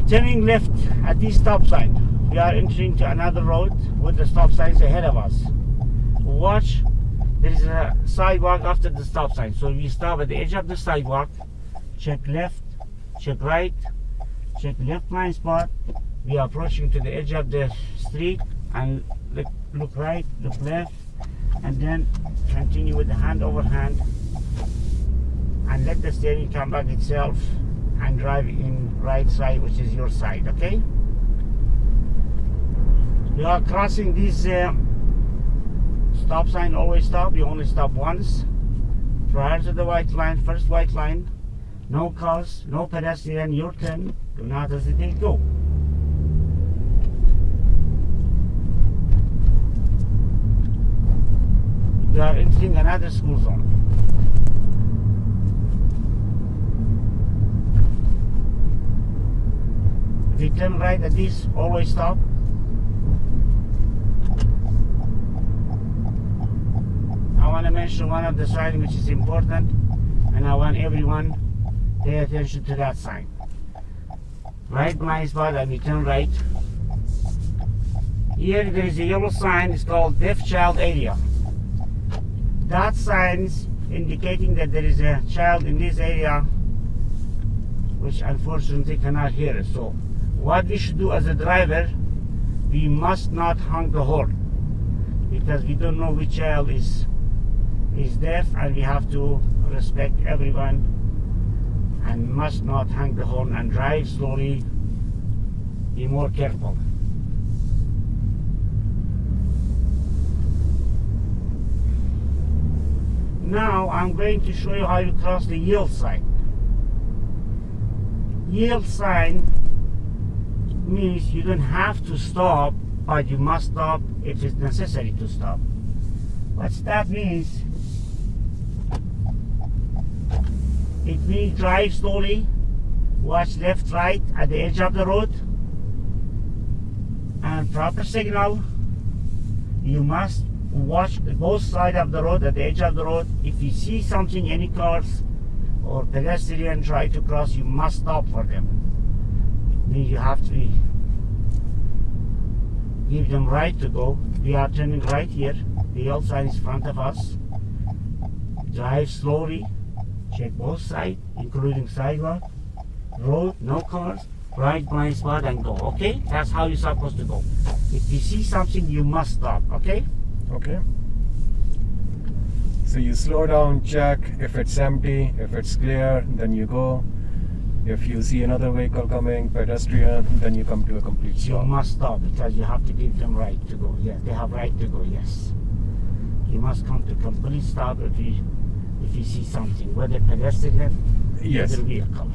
turning left at this stop sign. We are entering to another road with the stop signs ahead of us. Watch, there is a sidewalk after the stop sign. So we stop at the edge of the sidewalk, check left, check right, check left blind spot. We are approaching to the edge of the street and look, look right, look left, and then continue with the hand over hand and let the steering come back itself and drive in right side which is your side okay? You are crossing this uh, stop sign always stop. You only stop once. Prior to the white line first white line. No cars no pedestrian. Your turn. Do not hesitate. Go. You are entering another school zone we turn right at this, always stop. I want to mention one of the signs which is important and I want everyone to pay attention to that sign. Right blind spot and we turn right. Here there is a yellow sign, it's called deaf child area. That sign indicating that there is a child in this area which unfortunately cannot hear us. So what we should do as a driver we must not honk the horn. Because we don't know which child is is deaf and we have to respect everyone and must not honk the horn and drive slowly. Be more careful. Now I'm going to show you how you cross the yield sign. Yield sign means you don't have to stop, but you must stop if it's necessary to stop. What that means, it means drive slowly, watch left, right at the edge of the road, and proper signal. You must watch both sides of the road, at the edge of the road. If you see something, any cars or pedestrian try to cross, you must stop for them you have to give them right to go. We are turning right here. The yellow sign is in front of us. Drive slowly. Check both sides, including sidewalk, road, no cars, right blind spot and go. Okay? That's how you're supposed to go. If you see something, you must stop. Okay? Okay. So you slow down, check if it's empty, if it's clear, then you go. If you see another vehicle coming, pedestrian, then you come to a complete stop. You must stop because you have to give them right to go. Yes, they have right to go. Yes, you must come to complete stop if you if you see something, whether pedestrian, Yes. either vehicle.